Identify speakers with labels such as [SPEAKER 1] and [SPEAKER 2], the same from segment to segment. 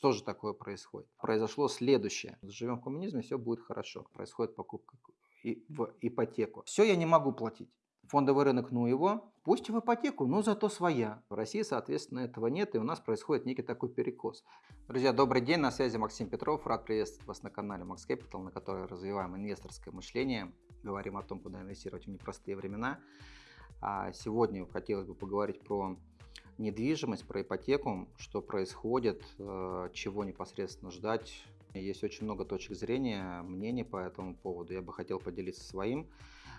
[SPEAKER 1] Что же такое происходит? Произошло следующее. Живем в коммунизме, все будет хорошо. Происходит покупка в ипотеку. Все я не могу платить. Фондовый рынок, ну его, пусть в ипотеку, но зато своя. В России, соответственно, этого нет, и у нас происходит некий такой перекос. Друзья, добрый день, на связи Максим Петров. Рад приветствовать вас на канале Max Capital, на котором развиваем инвесторское мышление. Говорим о том, куда инвестировать в непростые времена. А сегодня хотелось бы поговорить про недвижимость, про ипотеку, что происходит, э, чего непосредственно ждать. Есть очень много точек зрения, мнений по этому поводу. Я бы хотел поделиться своим.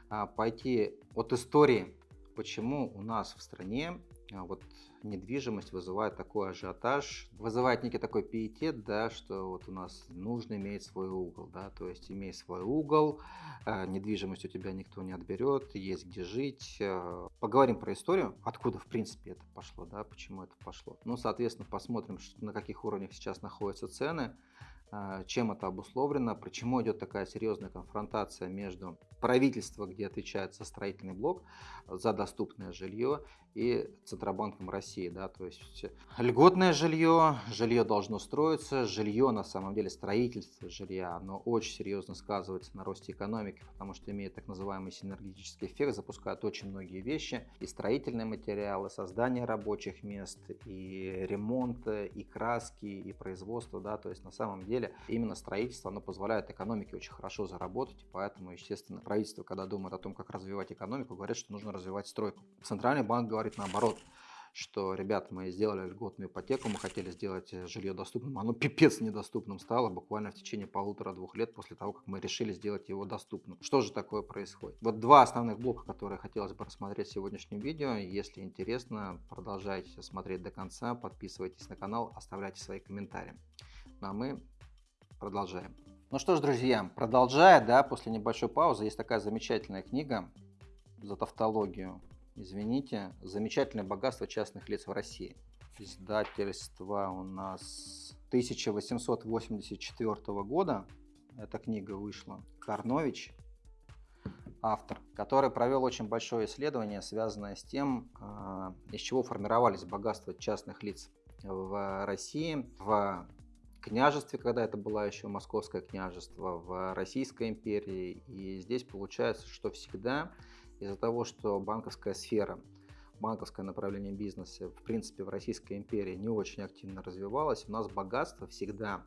[SPEAKER 1] А, пойти от истории, почему у нас в стране а, вот недвижимость вызывает такой ажиотаж, вызывает некий такой пиетет, да, что вот у нас нужно иметь свой угол, да, то есть имей свой угол, э, недвижимость у тебя никто не отберет, есть где жить. Э, поговорим про историю, откуда в принципе это пошло, да, почему это пошло. Ну, соответственно, посмотрим, на каких уровнях сейчас находятся цены, а, чем это обусловлено, почему идет такая серьезная конфронтация между правительством, где отвечает за строительный блок, за доступное жилье, и Центробанком России. Да, то есть льготное жилье, жилье должно строиться, жилье на самом деле, строительство жилья, оно очень серьезно сказывается на росте экономики, потому что имеет так называемый синергетический эффект, запускает очень многие вещи, и строительные материалы, создание рабочих мест, и ремонт, и краски, и производство, да, то есть на самом деле именно строительство, оно позволяет экономике очень хорошо заработать, поэтому, естественно, правительство, когда думает о том, как развивать экономику, говорит, что нужно развивать стройку. Центральный банк говорит, говорит наоборот, что, ребята, мы сделали льготную ипотеку, мы хотели сделать э, жилье доступным, оно пипец недоступным стало буквально в течение полутора-двух лет после того, как мы решили сделать его доступным. Что же такое происходит? Вот два основных блока, которые хотелось бы рассмотреть в сегодняшнем видео. Если интересно, продолжайте смотреть до конца, подписывайтесь на канал, оставляйте свои комментарии. Ну а мы продолжаем. Ну что ж, друзья, продолжая, да, после небольшой паузы, есть такая замечательная книга за тавтологию извините, замечательное богатство частных лиц в России. Издательство у нас 1884 года. Эта книга вышла. Карнович, автор, который провел очень большое исследование, связанное с тем, а, из чего формировались богатства частных лиц в России, в княжестве, когда это было еще Московское княжество, в Российской империи. И здесь получается, что всегда из-за того, что банковская сфера, банковское направление бизнеса, в принципе, в Российской империи не очень активно развивалось, у нас богатство всегда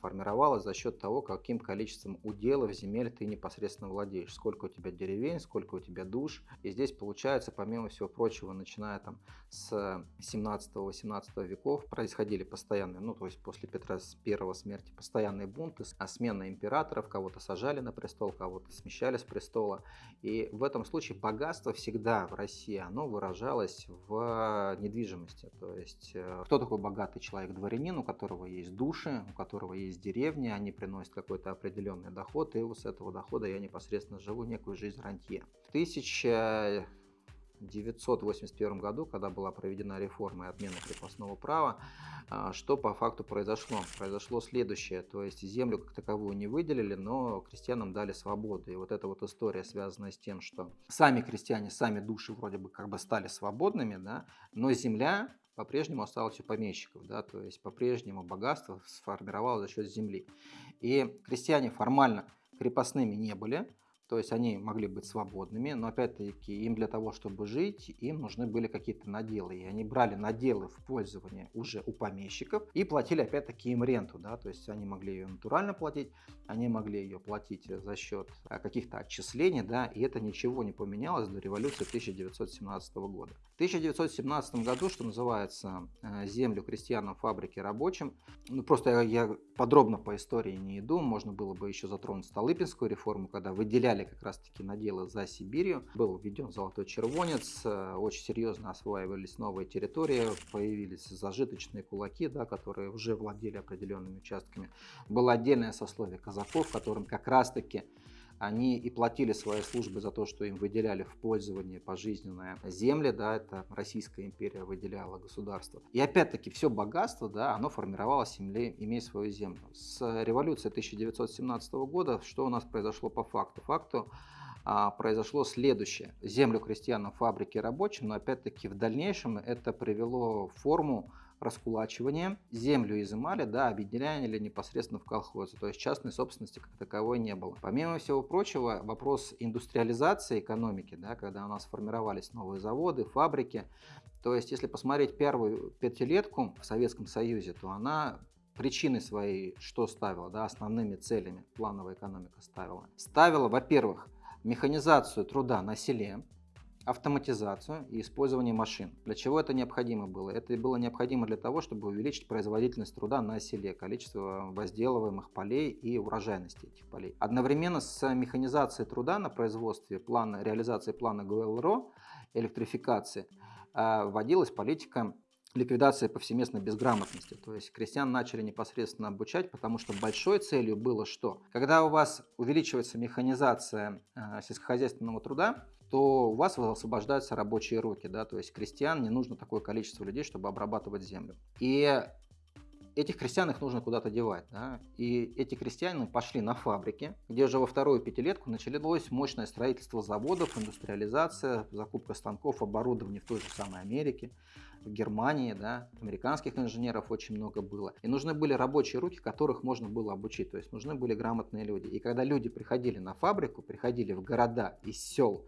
[SPEAKER 1] формировалась за счет того, каким количеством уделов земель ты непосредственно владеешь, сколько у тебя деревень, сколько у тебя душ. И здесь получается, помимо всего прочего, начиная там с 17-18 веков, происходили постоянные, ну то есть после Петра первого смерти, постоянные бунты, а смена императоров, кого-то сажали на престол, кого-то смещали с престола. И в этом случае богатство всегда в России, оно выражалось в недвижимости. То есть э, кто такой богатый человек? Дворянин, у которого есть души, у которого есть из деревни, они приносят какой-то определенный доход, и вот с этого дохода я непосредственно живу некую жизнь рантье. В 1981 году, когда была проведена реформа и отмена крепостного права, а, что по факту произошло? Произошло следующее, то есть землю как таковую не выделили, но крестьянам дали свободу. И вот эта вот история связана с тем, что сами крестьяне, сами души вроде бы как бы стали свободными, да, но земля по-прежнему осталось у помещиков, да, то есть по-прежнему богатство сформировалось за счет земли. И крестьяне формально крепостными не были, то есть они могли быть свободными, но опять-таки им для того, чтобы жить, им нужны были какие-то наделы. И они брали наделы в пользование уже у помещиков и платили опять-таки им ренту. Да? То есть они могли ее натурально платить, они могли ее платить за счет а, каких-то отчислений, да, и это ничего не поменялось до революции 1917 года. В 1917 году, что называется, э, землю крестьянам, фабрики рабочим, ну просто я подробно по истории не иду, можно было бы еще затронуть Столыпинскую реформу, когда выделяли взяли как раз-таки наделы за Сибирью. Был введен золотой червонец, э, очень серьезно осваивались новые территории, появились зажиточные кулаки, да, которые уже владели определенными участками. Было отдельное сословие казаков, которым как раз-таки они и платили свои службы за то, что им выделяли в пользование пожизненные земли, да, это Российская империя выделяла государство. И опять-таки все богатство, да, оно формировалось, земле, имея свою землю. С революции 1917 года что у нас произошло по факту? Факту а, произошло следующее. Землю крестьянам, фабрики рабочим, но опять-таки в дальнейшем это привело форму раскулачивание, землю изымали, да, объединяли непосредственно в колхозы, то есть частной собственности как таковой не было. Помимо всего прочего, вопрос индустриализации экономики, да, когда у нас формировались новые заводы, фабрики, то есть если посмотреть первую пятилетку в Советском Союзе, то она причины свои что ставила, да, основными целями плановая экономика ставила? Ставила, во-первых, механизацию труда на селе, автоматизацию и использование машин. Для чего это необходимо было? Это было необходимо для того, чтобы увеличить производительность труда на селе, количество возделываемых полей и урожайности этих полей. Одновременно с механизацией труда на производстве, плана, реализации плана ГЛРО, электрификации, а, вводилась политика ликвидации повсеместной безграмотности. То есть крестьян начали непосредственно обучать, потому что большой целью было что? Когда у вас увеличивается механизация э, сельскохозяйственного труда, то у вас освобождаются рабочие руки, да, то есть крестьян не нужно такое количество людей, чтобы обрабатывать землю. И этих крестьян их нужно куда-то девать. Да? И эти крестьяне пошли на фабрики, где уже во вторую пятилетку началось мощное строительство заводов, индустриализация, закупка станков, оборудования в той же самой Америке, в Германии, да, американских инженеров очень много было. И нужны были рабочие руки, которых можно было обучить, то есть нужны были грамотные люди. И когда люди приходили на фабрику, приходили в города из сел,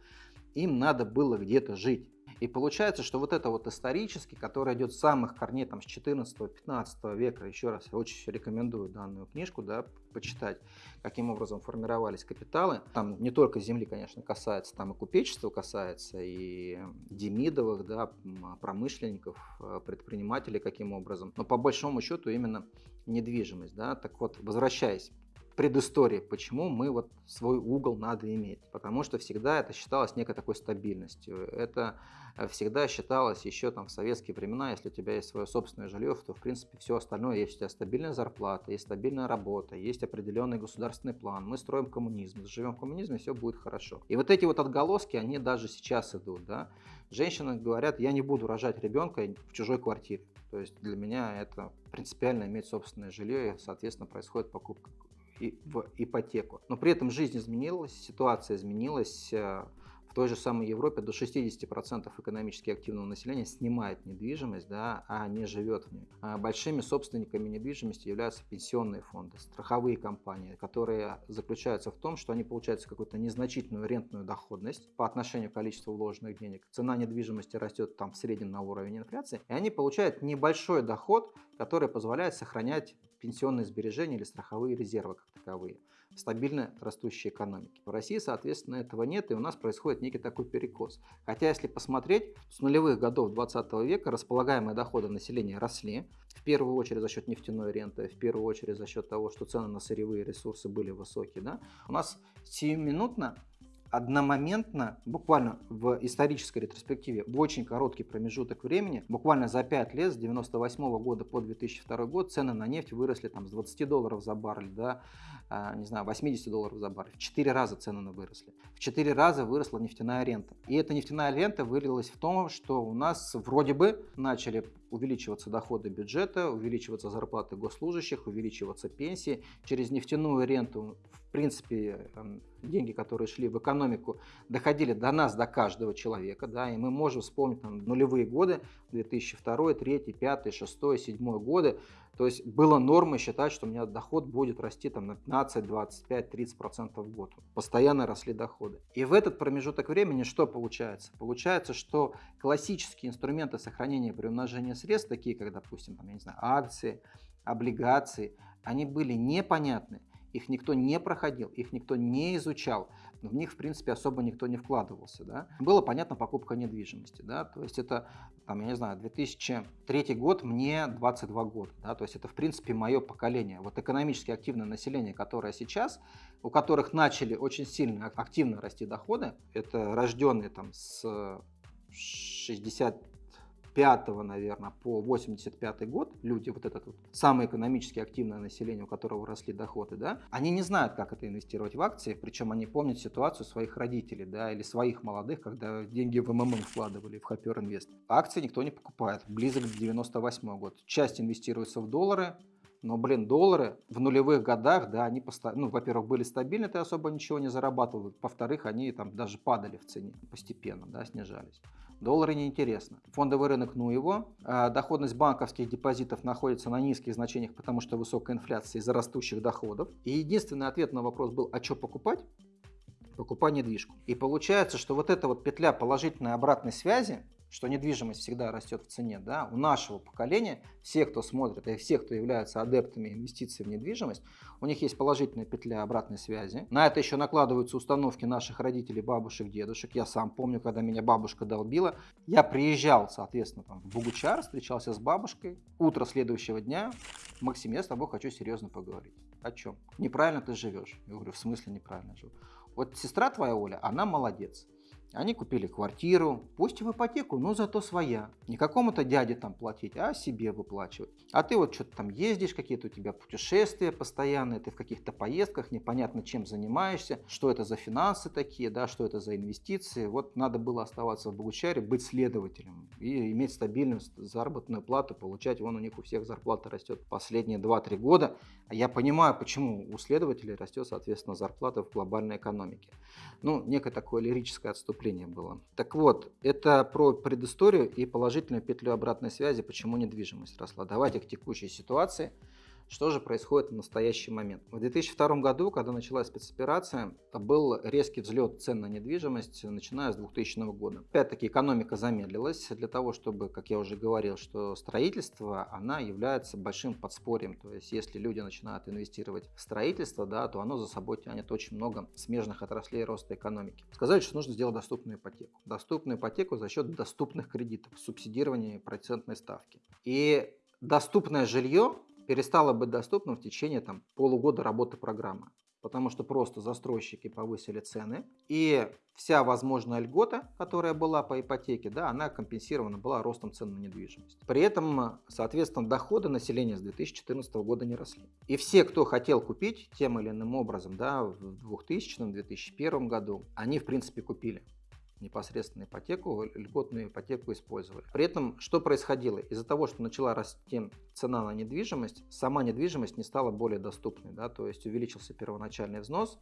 [SPEAKER 1] им надо было где-то жить. И получается, что вот это вот исторически, который идет с самых корней там, с 14-15 века, еще раз я очень рекомендую данную книжку да, почитать, каким образом формировались капиталы. Там не только земли, конечно, касается, там и купечества касается, и демидовых, да, промышленников, э, предпринимателей каким образом. Но по большому счету именно недвижимость. Да. Так вот, возвращаясь предыстории, почему мы вот свой угол надо иметь. Потому что всегда это считалось некой такой стабильностью. Это э, всегда считалось еще там в советские времена, если у тебя есть свое собственное жилье, то в принципе все остальное есть. У тебя стабильная зарплата, есть стабильная работа, есть определенный государственный план. Мы строим коммунизм, живем в коммунизме, все будет хорошо. И вот эти вот отголоски, они даже сейчас идут. Да? Женщины говорят, я не буду рожать ребенка в чужой квартире. То есть для меня это принципиально иметь собственное жилье, и, соответственно, происходит покупка в ипотеку. Но при этом жизнь изменилась, ситуация изменилась. Э, в той же самой Европе до 60% экономически активного населения снимает недвижимость, да, а не живет в ней. А большими собственниками недвижимости являются пенсионные фонды, страховые компании, которые заключаются в том, что они получают какую-то незначительную рентную доходность по отношению к количеству вложенных денег. Цена недвижимости растет там в среднем на уровень инфляции, и они получают небольшой доход, который позволяет сохранять пенсионные сбережения или страховые резервы как таковые в стабильно растущей экономике. В России, соответственно, этого нет, и у нас происходит некий такой перекос. Хотя, если посмотреть, с нулевых годов 20 века располагаемые доходы населения росли, в первую очередь за счет нефтяной ренты, в первую очередь за счет того, что цены на сырьевые ресурсы были высокие. Да? У нас сиюминутно одномоментно, буквально в исторической ретроспективе, в очень короткий промежуток времени, буквально за 5 лет, с 98 года по 2002 год, цены на нефть выросли там, с 20 долларов за баррель до, а, не знаю, 80 долларов за баррель. В 4 раза цены выросли. В 4 раза выросла нефтяная рента. И эта нефтяная рента вылилась в том, что у нас вроде бы начали увеличиваться доходы бюджета, увеличиваться зарплаты госслужащих, увеличиваться пенсии. Через нефтяную ренту, в принципе, эм, деньги, которые шли в экономику, доходили до нас, до каждого человека. Да, и мы можем вспомнить там, нулевые годы, 2002, 2003, 2005, 2006, 2007 годы. То есть было нормой считать, что у меня доход будет расти там, на 15, 25, 30 процентов в год. Постоянно росли доходы. И в этот промежуток времени что получается? Получается, что классические инструменты сохранения и приумножения средств, такие как, допустим, там, я не знаю, акции, облигации, они были непонятны их никто не проходил, их никто не изучал, в них, в принципе, особо никто не вкладывался. Да? Было понятно покупка недвижимости, да? то есть это, там, я не знаю, 2003 год, мне 22 года, да? то есть это, в принципе, мое поколение. Вот экономически активное население, которое сейчас, у которых начали очень сильно активно расти доходы, это рожденные там с 60 5 наверное, по 85 год, люди, вот этот вот самое экономически активное население, у которого росли доходы, да, они не знают, как это инвестировать в акции, причем они помнят ситуацию своих родителей, да, или своих молодых, когда деньги в МММ вкладывали в Хопер Инвест. Акции никто не покупает, близок к 98 год. Часть инвестируется в доллары, но, блин, доллары в нулевых годах, да, они, ну, во-первых, были стабильны, ты особо ничего не зарабатывал. Во-вторых, они там даже падали в цене постепенно, да, снижались. Доллары неинтересно. Фондовый рынок, ну его. А доходность банковских депозитов находится на низких значениях, потому что высокая инфляция из-за растущих доходов. И единственный ответ на вопрос был, а что покупать? Покупай недвижку. И получается, что вот эта вот петля положительной обратной связи, что недвижимость всегда растет в цене, да, у нашего поколения, все, кто смотрит, и все, кто являются адептами инвестиций в недвижимость, у них есть положительная петля обратной связи. На это еще накладываются установки наших родителей, бабушек, дедушек. Я сам помню, когда меня бабушка долбила, я приезжал, соответственно, там, в Бугучар, встречался с бабушкой. Утро следующего дня, Максим, я с тобой хочу серьезно поговорить. О чем? Неправильно ты живешь. Я говорю, в смысле неправильно живу? Вот сестра твоя Оля, она молодец. Они купили квартиру, пусть в ипотеку, но зато своя. Не какому-то дяде там платить, а себе выплачивать. А ты вот что-то там ездишь, какие-то у тебя путешествия постоянные, ты в каких-то поездках, непонятно чем занимаешься, что это за финансы такие, да, что это за инвестиции. Вот надо было оставаться в Богучаре, быть следователем и иметь стабильную заработную плату, получать. Вон у них у всех зарплата растет последние 2-3 года. А я понимаю, почему у следователей растет, соответственно, зарплата в глобальной экономике. Ну, некое такое лирическое отступление выступление было. Так вот, это про предысторию и положительную петлю обратной связи, почему недвижимость росла. Давайте к текущей ситуации. Что же происходит в настоящий момент? В 2002 году, когда началась спецоперация, был резкий взлет цен на недвижимость, начиная с 2000 года. Опять-таки экономика замедлилась для того, чтобы, как я уже говорил, что строительство, она является большим подспорьем. То есть, если люди начинают инвестировать в строительство, да, то оно за собой тянет очень много смежных отраслей роста экономики. Сказали, что нужно сделать доступную ипотеку. Доступную ипотеку за счет доступных кредитов, субсидирования процентной ставки. И доступное жилье перестало быть доступным в течение там, полугода работы программы. Потому что просто застройщики повысили цены, и вся возможная льгота, которая была по ипотеке, да, она компенсирована была ростом цен на недвижимость. При этом, соответственно, доходы населения с 2014 года не росли. И все, кто хотел купить тем или иным образом да, в 2000-2001 году, они, в принципе, купили непосредственно ипотеку, льготную ипотеку использовали. При этом что происходило? Из-за того, что начала расти цена на недвижимость, сама недвижимость не стала более доступной, да, то есть увеличился первоначальный взнос,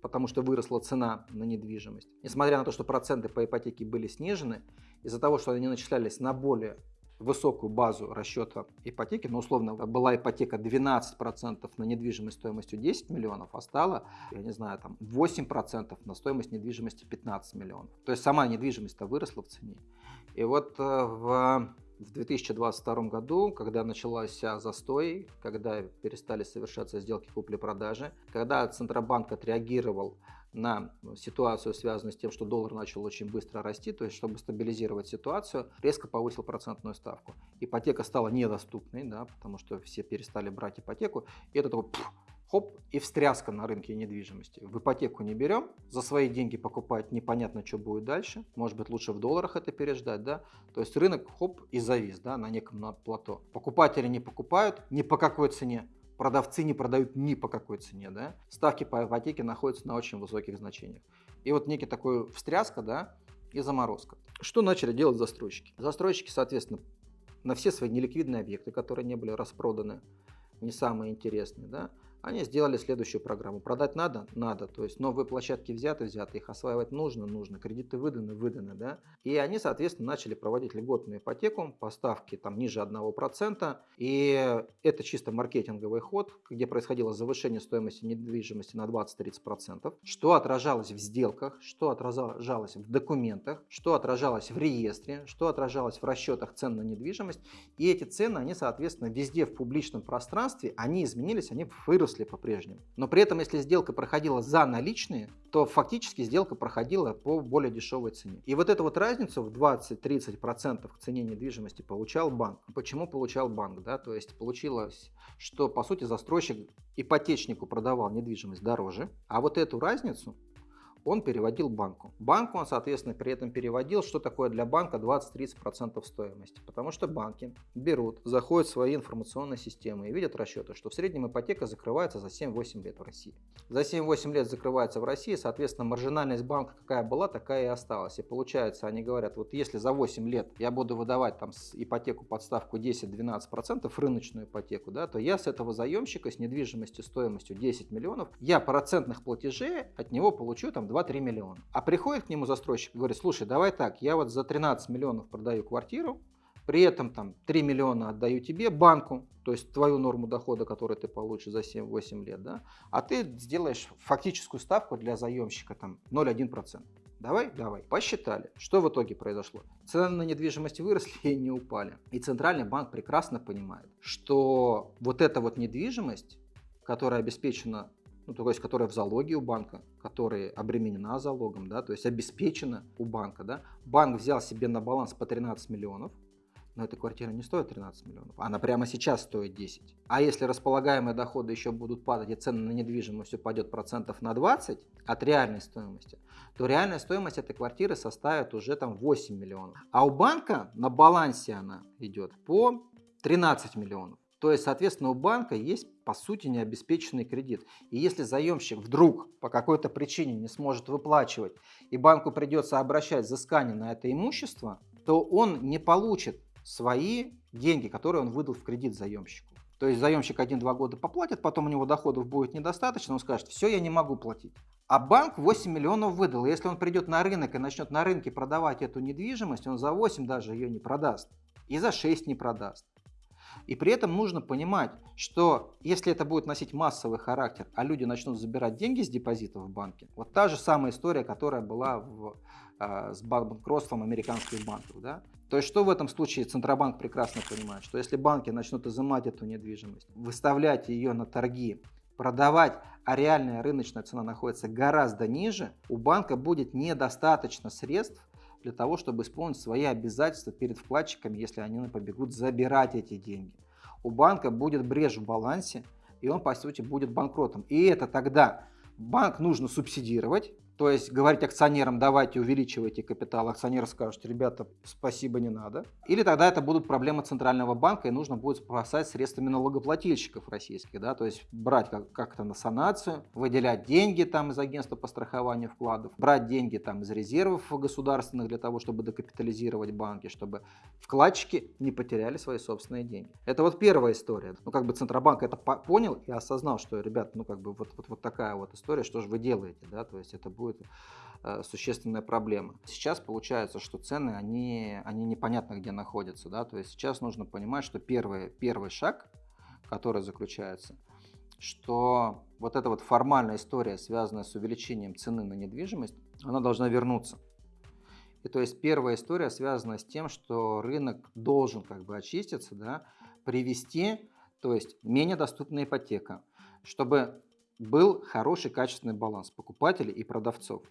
[SPEAKER 1] потому что выросла цена на недвижимость. Несмотря на то, что проценты по ипотеке были снижены, из-за того, что они начислялись на более высокую базу расчета ипотеки, но условно была ипотека 12% на недвижимость стоимостью 10 миллионов, а стала, я не знаю, там 8% на стоимость недвижимости 15 миллионов. То есть сама недвижимость-то выросла в цене. И вот э, в в 2022 году, когда начался застой, когда перестали совершаться сделки купли-продажи, когда Центробанк отреагировал на ситуацию, связанную с тем, что доллар начал очень быстро расти, то есть чтобы стабилизировать ситуацию, резко повысил процентную ставку. Ипотека стала недоступной, да, потому что все перестали брать ипотеку, и это такой пфф, хоп, и встряска на рынке недвижимости. В ипотеку не берем, за свои деньги покупать непонятно, что будет дальше. Может быть, лучше в долларах это переждать, да. То есть рынок хоп и завис, да, на неком на плато. Покупатели не покупают ни по какой цене продавцы не продают ни по какой цене, да, ставки по ипотеке находятся на очень высоких значениях. И вот некий такой встряска, да, и заморозка. Что начали делать застройщики? Застройщики, соответственно, на все свои неликвидные объекты, которые не были распроданы, не самые интересные, да, они сделали следующую программу. Продать надо? Надо. То есть новые площадки взяты, взяты. Их осваивать нужно? Нужно. Кредиты выданы? Выданы. Да? И они, соответственно, начали проводить льготную ипотеку по ставке там, ниже 1%. И это чисто маркетинговый ход, где происходило завышение стоимости недвижимости на 20-30%. Что отражалось в сделках, что отражалось в документах, что отражалось в реестре, что отражалось в расчетах цен на недвижимость. И эти цены, они, соответственно, везде в публичном пространстве, они изменились, они выросли выросли по-прежнему. Но при этом, если сделка проходила за наличные, то фактически сделка проходила по более дешевой цене. И вот эту вот разницу в 20-30% к цене недвижимости получал банк. Почему получал банк? Да? То есть получилось, что по сути застройщик ипотечнику продавал недвижимость дороже, а вот эту разницу он переводил банку. Банку он, соответственно, при этом переводил, что такое для банка 20-30% стоимости. Потому что банки берут, заходят в свои информационные системы и видят расчеты, что в среднем ипотека закрывается за 7-8 лет в России. За 7-8 лет закрывается в России, соответственно, маржинальность банка какая была, такая и осталась. И получается, они говорят, вот если за 8 лет я буду выдавать там ипотеку под ставку 10-12%, рыночную ипотеку, да, то я с этого заемщика с недвижимостью стоимостью 10 миллионов, я процентных платежей от него получу там 2-3 миллиона. А приходит к нему застройщик и говорит, слушай, давай так, я вот за 13 миллионов продаю квартиру, при этом там 3 миллиона отдаю тебе, банку, то есть твою норму дохода, которую ты получишь за 7-8 лет, да, а ты сделаешь фактическую ставку для заемщика там 0,1%. Давай, давай. Посчитали. Что в итоге произошло? Цены на недвижимость выросли и не упали. И Центральный банк прекрасно понимает, что вот эта вот недвижимость, которая обеспечена ну, то есть которая в залоге у банка, которая обременена залогом, да, то есть обеспечена у банка, да, банк взял себе на баланс по 13 миллионов, но эта квартира не стоит 13 миллионов, она прямо сейчас стоит 10. А если располагаемые доходы еще будут падать и цены на недвижимость упадет процентов на 20 от реальной стоимости, то реальная стоимость этой квартиры составит уже там 8 миллионов. А у банка на балансе она идет по 13 миллионов. То есть, соответственно, у банка есть, по сути, необеспеченный кредит. И если заемщик вдруг по какой-то причине не сможет выплачивать, и банку придется обращать взыскание на это имущество, то он не получит свои деньги, которые он выдал в кредит заемщику. То есть заемщик 1-2 года поплатит, потом у него доходов будет недостаточно, он скажет, все, я не могу платить. А банк 8 миллионов выдал. Если он придет на рынок и начнет на рынке продавать эту недвижимость, он за 8 даже ее не продаст. И за 6 не продаст. И при этом нужно понимать, что если это будет носить массовый характер, а люди начнут забирать деньги с депозитов в банке, вот та же самая история, которая была в, э, с банкротством американских банков. Да? То есть что в этом случае Центробанк прекрасно понимает, что если банки начнут изымать эту недвижимость, выставлять ее на торги, продавать, а реальная рыночная цена находится гораздо ниже, у банка будет недостаточно средств для того, чтобы исполнить свои обязательства перед вкладчиками, если они побегут забирать эти деньги. У банка будет брешь в балансе, и он, по сути, будет банкротом. И это тогда банк нужно субсидировать, то есть говорить акционерам, давайте увеличивайте капитал, акционеры скажут, ребята, спасибо, не надо. Или тогда это будут проблемы Центрального банка, и нужно будет спасать средствами налогоплательщиков российских, да, то есть брать как-то на санацию, выделять деньги там из агентства по страхованию вкладов, брать деньги там из резервов государственных для того, чтобы докапитализировать банки, чтобы вкладчики не потеряли свои собственные деньги. Это вот первая история. Ну, как бы Центробанк это понял и осознал, что, ребят, ну, как бы вот, вот, вот такая вот история, что же вы делаете, да, то есть это будет будет э, существенная проблема. Сейчас получается, что цены, они, они непонятно где находятся. Да? То есть сейчас нужно понимать, что первый, первый шаг, который заключается, что вот эта вот формальная история, связанная с увеличением цены на недвижимость, она должна вернуться. И то есть первая история связана с тем, что рынок должен как бы очиститься, да, привести, то есть менее доступная ипотека, чтобы был хороший качественный баланс покупателей и продавцов.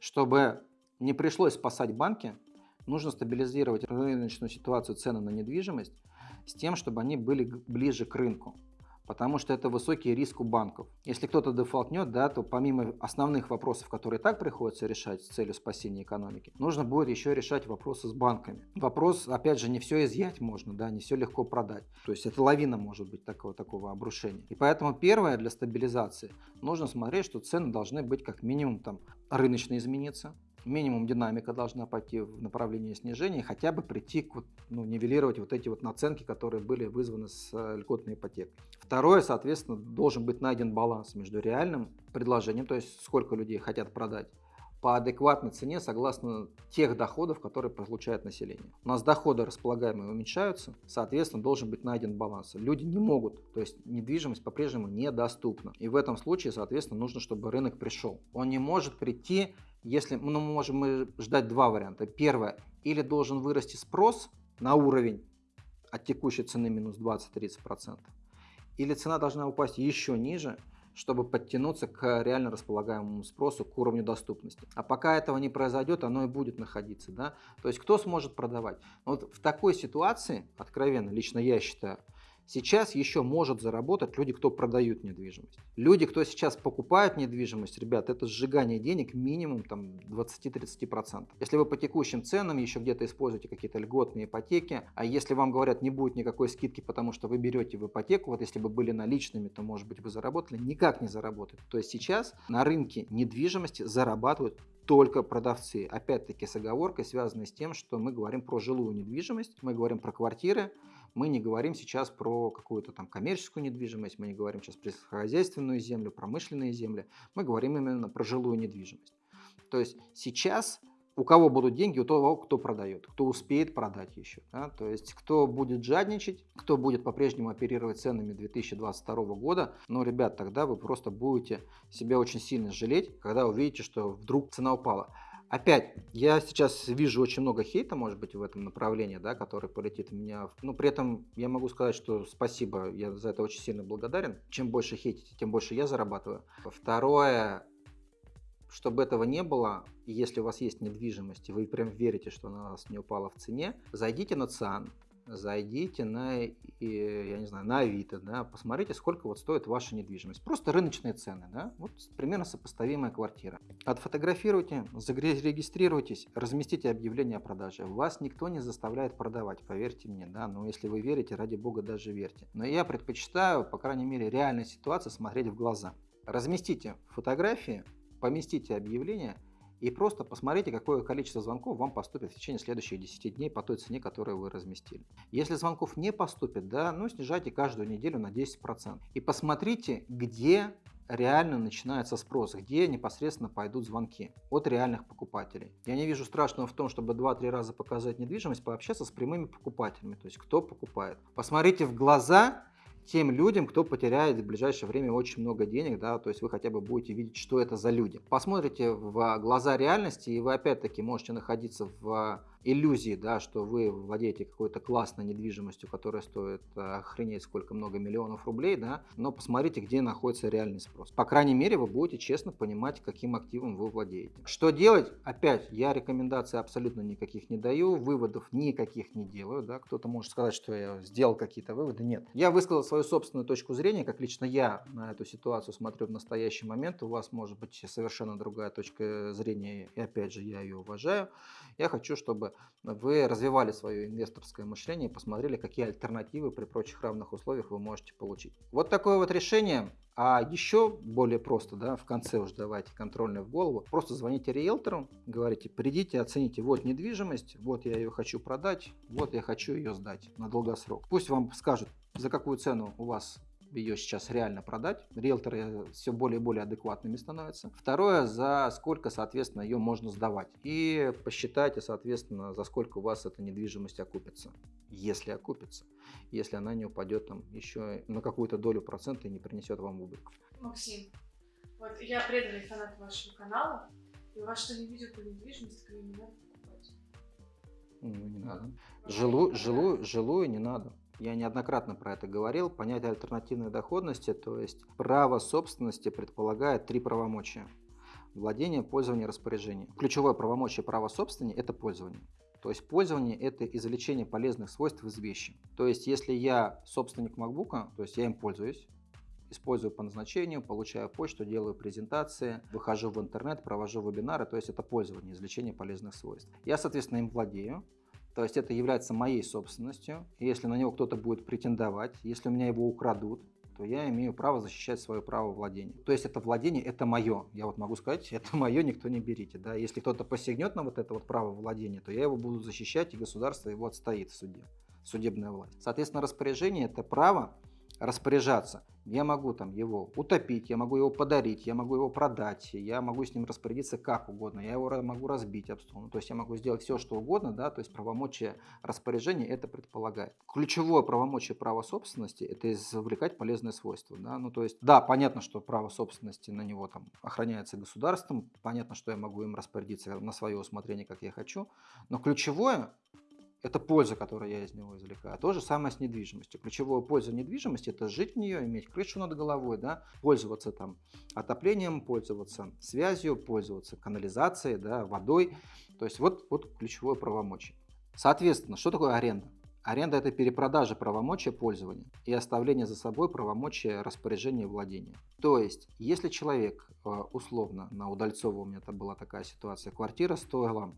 [SPEAKER 1] Чтобы не пришлось спасать банки, нужно стабилизировать рыночную ситуацию цены на недвижимость с тем, чтобы они были ближе к рынку потому что это высокий риск у банков. Если кто-то дефолтнет, да, то помимо основных вопросов, которые так приходится решать с целью спасения экономики, нужно будет еще решать вопросы с банками. Вопрос, опять же, не все изъять можно, да, не все легко продать. То есть это лавина может быть такого, такого обрушения. И поэтому первое для стабилизации нужно смотреть, что цены должны быть как минимум там рыночно измениться, минимум динамика должна пойти в направлении снижения, хотя бы прийти к ну, нивелировать вот эти вот наценки, которые были вызваны с э, льготной ипотекой. Второе, соответственно, должен быть найден баланс между реальным предложением, то есть сколько людей хотят продать, по адекватной цене согласно тех доходов, которые получает население. У нас доходы располагаемые уменьшаются, соответственно, должен быть найден баланс. Люди не могут, то есть недвижимость по-прежнему недоступна. И в этом случае, соответственно, нужно, чтобы рынок пришел. Он не может прийти если ну, мы можем ждать два варианта. Первое, или должен вырасти спрос на уровень от текущей цены минус 20-30%, или цена должна упасть еще ниже, чтобы подтянуться к реально располагаемому спросу, к уровню доступности. А пока этого не произойдет, оно и будет находиться. Да? То есть кто сможет продавать? Вот в такой ситуации, откровенно, лично я считаю, Сейчас еще может заработать люди, кто продают недвижимость. Люди, кто сейчас покупают недвижимость, ребят, это сжигание денег минимум там 20-30%. Если вы по текущим ценам еще где-то используете какие-то льготные ипотеки, а если вам говорят, не будет никакой скидки, потому что вы берете в ипотеку, вот если бы были наличными, то может быть вы заработали, никак не заработают. То есть сейчас на рынке недвижимости зарабатывают только продавцы. Опять-таки с оговоркой, связанной с тем, что мы говорим про жилую недвижимость, мы говорим про квартиры, мы не говорим сейчас про какую-то там коммерческую недвижимость, мы не говорим сейчас про хозяйственную землю, промышленные земли, мы говорим именно про жилую недвижимость. То есть сейчас у кого будут деньги, у того, кто продает, кто успеет продать еще. Да? То есть кто будет жадничать, кто будет по-прежнему оперировать ценами 2022 года, но, ребят, тогда вы просто будете себя очень сильно жалеть, когда увидите, что вдруг цена упала. Опять, я сейчас вижу очень много хейта, может быть, в этом направлении, да, который полетит в меня. Но при этом я могу сказать, что спасибо, я за это очень сильно благодарен. Чем больше хейтите, тем больше я зарабатываю. Второе, чтобы этого не было, если у вас есть недвижимость, и вы прям верите, что она у вас не упала в цене, зайдите на ЦИАН, зайдите на, я не знаю, на Авито, да, посмотрите, сколько вот стоит ваша недвижимость. Просто рыночные цены, да, вот примерно сопоставимая квартира. Отфотографируйте, зарегистрируйтесь, разместите объявление о продаже. Вас никто не заставляет продавать, поверьте мне, да, но если вы верите, ради бога даже верьте. Но я предпочитаю, по крайней мере, реальной ситуации смотреть в глаза. Разместите фотографии, поместите объявление и просто посмотрите, какое количество звонков вам поступит в течение следующих 10 дней по той цене, которую вы разместили. Если звонков не поступит, да, ну снижайте каждую неделю на 10%. И посмотрите, где реально начинается спрос, где непосредственно пойдут звонки от реальных покупателей. Я не вижу страшного в том, чтобы 2-3 раза показать недвижимость, пообщаться с прямыми покупателями, то есть кто покупает. Посмотрите в глаза тем людям, кто потеряет в ближайшее время очень много денег, да, то есть вы хотя бы будете видеть, что это за люди. Посмотрите в глаза реальности, и вы опять-таки можете находиться в иллюзии, да, что вы владеете какой-то классной недвижимостью, которая стоит э, охренеть сколько много миллионов рублей, да, но посмотрите, где находится реальный спрос. По крайней мере, вы будете честно понимать, каким активом вы владеете. Что делать? Опять, я рекомендаций абсолютно никаких не даю, выводов никаких не делаю, да, кто-то может сказать, что я сделал какие-то выводы, нет. Я высказал свою собственную точку зрения, как лично я на эту ситуацию смотрю в настоящий момент, у вас может быть совершенно другая точка зрения, и опять же, я ее уважаю. Я хочу, чтобы вы развивали свое инвесторское мышление посмотрели, какие альтернативы при прочих равных условиях вы можете получить. Вот такое вот решение. А еще более просто, да, в конце уже давайте контрольное в голову. Просто звоните риэлтору, говорите, придите, оцените, вот недвижимость, вот я ее хочу продать, вот я хочу ее сдать на долгосрок. Пусть вам скажут, за какую цену у вас ее сейчас реально продать. Риэлторы все более и более адекватными становятся. Второе, за сколько, соответственно, ее можно сдавать. И посчитайте, соответственно, за сколько у вас эта недвижимость окупится. Если окупится. Если она не упадет там еще на какую-то долю процента и не принесет вам убыток.
[SPEAKER 2] Максим, вот я преданный фанат вашего канала. И у вас что не видео по недвижимости, не надо покупать?
[SPEAKER 1] Ну, не надо. Жилую, жилую, жилую не надо. Я неоднократно про это говорил. Понятие альтернативной доходности, то есть право собственности предполагает три правомочия. Владение, пользование, распоряжение. Ключевое правомочие права собственности – это пользование. То есть пользование – это извлечение полезных свойств из вещи. То есть если я собственник MacBook, то есть я им пользуюсь, использую по назначению, получаю почту, делаю презентации, выхожу в интернет, провожу вебинары, то есть это пользование, извлечение полезных свойств. Я, соответственно, им владею, то есть это является моей собственностью. Если на него кто-то будет претендовать, если у меня его украдут, то я имею право защищать свое право владения. То есть это владение, это мое. Я вот могу сказать, это мое, никто не берите. Да? Если кто-то посягнет на вот это вот право владения, то я его буду защищать, и государство его отстоит в суде, судебная власть. Соответственно, распоряжение – это право распоряжаться я могу там его утопить, я могу его подарить, я могу его продать, я могу с ним распорядиться как угодно, я его могу разбить об стол. Ну, то есть я могу сделать все, что угодно, да, то есть правомочие распоряжения это предполагает. Ключевое правомочие права собственности это извлекать полезные свойства. Да? Ну, то есть, да, понятно, что право собственности на него там охраняется государством, понятно, что я могу им распорядиться на свое усмотрение, как я хочу, но ключевое это польза, которую я из него извлекаю. А то же самое с недвижимостью. Ключевая польза недвижимости – это жить в нее, иметь крышу над головой, да, пользоваться там отоплением, пользоваться связью, пользоваться канализацией, да, водой. То есть вот, вот ключевое правомочие. Соответственно, что такое аренда? Аренда – это перепродажа правомочия пользования и оставление за собой правомочия распоряжения и владения. То есть, если человек, э, условно, на Удальцово у меня это была такая ситуация, квартира стоила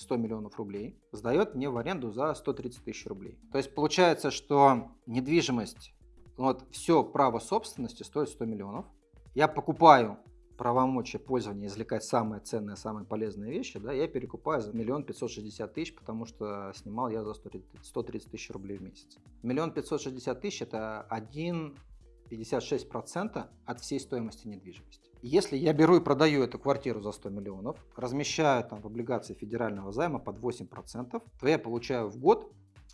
[SPEAKER 1] 100 миллионов рублей, сдает мне в аренду за 130 тысяч рублей. То есть получается, что недвижимость, вот все право собственности стоит 100 миллионов. Я покупаю правомочия пользования, извлекать самые ценные, самые полезные вещи, да, я перекупаю за миллион пятьсот шестьдесят тысяч, потому что снимал я за 130 тысяч рублей в месяц. Миллион пятьсот шестьдесят тысяч – это 1,56% от всей стоимости недвижимости. Если я беру и продаю эту квартиру за 100 миллионов, размещаю там в облигации федерального займа под 8%, то я получаю в год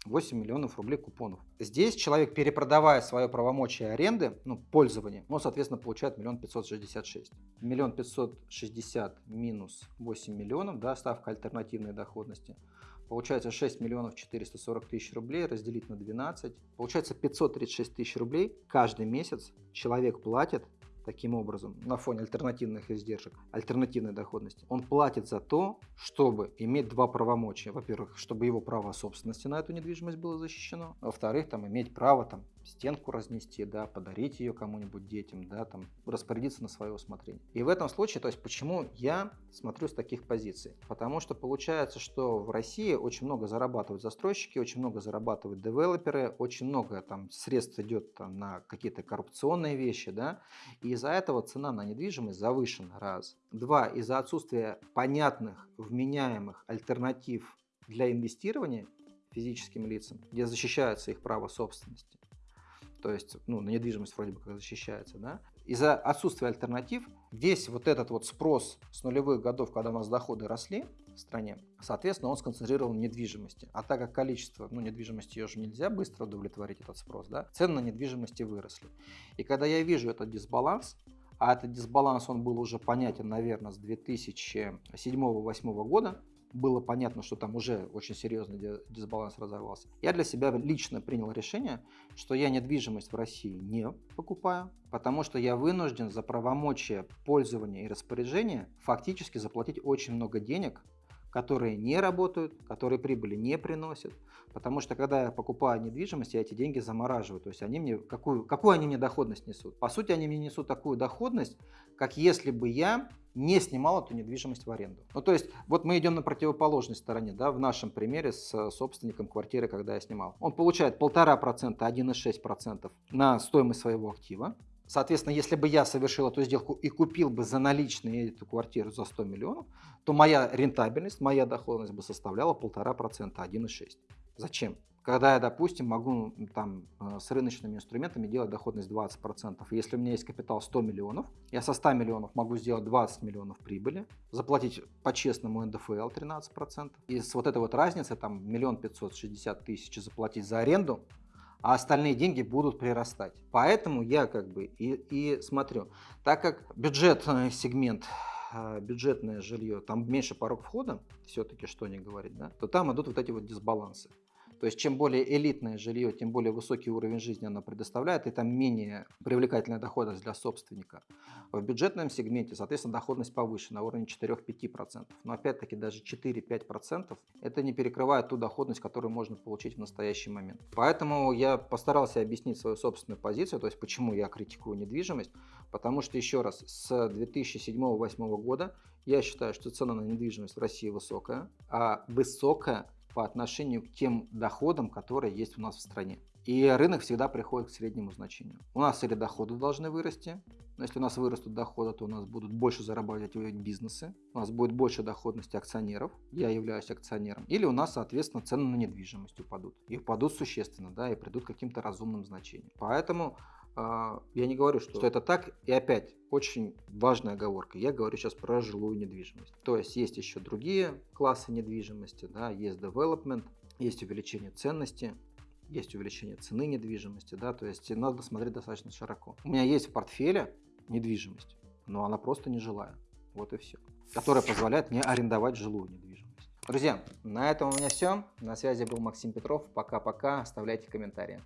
[SPEAKER 1] 8 миллионов рублей купонов. Здесь человек, перепродавая свое правомочие аренды, ну, пользования, он, соответственно, получает миллион пятьсот шестьдесят шесть. Миллион пятьсот шестьдесят минус 8 миллионов, да, ставка альтернативной доходности. Получается 6 миллионов 440 тысяч рублей разделить на 12. Получается 536 тысяч рублей каждый месяц человек платит таким образом на фоне альтернативных издержек, альтернативной доходности, он платит за то, чтобы иметь два правомочия. Во-первых, чтобы его право собственности на эту недвижимость было защищено. Во-вторых, там иметь право там стенку разнести, да, подарить ее кому-нибудь детям, да, там распорядиться на свое усмотрение. И в этом случае, то есть почему я смотрю с таких позиций? Потому что получается, что в России очень много зарабатывают застройщики, очень много зарабатывают девелоперы, очень много там средств идет там, на какие-то коррупционные вещи, да, и из-за этого цена на недвижимость завышена, раз. Два, из-за отсутствия понятных, вменяемых альтернатив для инвестирования физическим лицам, где защищается их право собственности. То есть, ну, на недвижимость вроде бы как защищается, да. Из-за отсутствия альтернатив весь вот этот вот спрос с нулевых годов, когда у нас доходы росли в стране, соответственно, он сконцентрирован в недвижимости. А так как количество, ну, недвижимости ее же нельзя быстро удовлетворить этот спрос, да, цены на недвижимости выросли. И когда я вижу этот дисбаланс, а этот дисбаланс, он был уже понятен, наверное, с 2007-2008 года, было понятно, что там уже очень серьезный дисбаланс разорвался. Я для себя лично принял решение, что я недвижимость в России не покупаю, потому что я вынужден за правомочия пользования и распоряжения фактически заплатить очень много денег которые не работают, которые прибыли не приносят. Потому что когда я покупаю недвижимость, я эти деньги замораживаю. То есть они мне, какую, какую они мне доходность несут? По сути, они мне несут такую доходность, как если бы я не снимал эту недвижимость в аренду. Ну, то есть, вот мы идем на противоположной стороне, да, в нашем примере с собственником квартиры, когда я снимал. Он получает 1,5%, 1,6% на стоимость своего актива. Соответственно, если бы я совершил эту сделку и купил бы за наличные эту квартиру за 100 миллионов, то моя рентабельность, моя доходность бы составляла 1,5%, 1,6%. Зачем? Когда я, допустим, могу там э, с рыночными инструментами делать доходность 20%. Если у меня есть капитал 100 миллионов, я со 100 миллионов могу сделать 20 миллионов прибыли, заплатить по-честному НДФЛ 13%. И с вот этой вот разницы, там, миллион пятьсот шестьдесят тысяч заплатить за аренду, а остальные деньги будут прирастать. Поэтому я как бы и, и смотрю. Так как бюджетный сегмент, а, бюджетное жилье, там меньше порог входа, все-таки что не говорить, да, то там идут вот эти вот дисбалансы. То есть чем более элитное жилье, тем более высокий уровень жизни оно предоставляет, и там менее привлекательная доходность для собственника. В бюджетном сегменте, соответственно, доходность повыше, на уровне 4-5%. Но опять-таки даже 4-5% это не перекрывает ту доходность, которую можно получить в настоящий момент. Поэтому я постарался объяснить свою собственную позицию, то есть почему я критикую недвижимость. Потому что, еще раз, с 2007-2008 года я считаю, что цена на недвижимость в России высокая, а высокая по отношению к тем доходам, которые есть у нас в стране. И рынок всегда приходит к среднему значению. У нас или доходы должны вырасти, но если у нас вырастут доходы, то у нас будут больше зарабатывать бизнесы, у нас будет больше доходности акционеров, я являюсь акционером, или у нас, соответственно, цены на недвижимость упадут. И упадут существенно, да, и придут к каким-то разумным значениям. Поэтому я не говорю, что, что это так. И опять, очень важная оговорка. Я говорю сейчас про жилую недвижимость. То есть есть еще другие классы недвижимости, да, есть development, есть увеличение ценности, есть увеличение цены недвижимости, да, то есть надо смотреть достаточно широко. У меня есть в портфеле недвижимость, но она просто не жилая. Вот и все. Которая позволяет мне арендовать жилую недвижимость. Друзья, на этом у меня все. На связи был Максим Петров. Пока-пока. Оставляйте комментарии.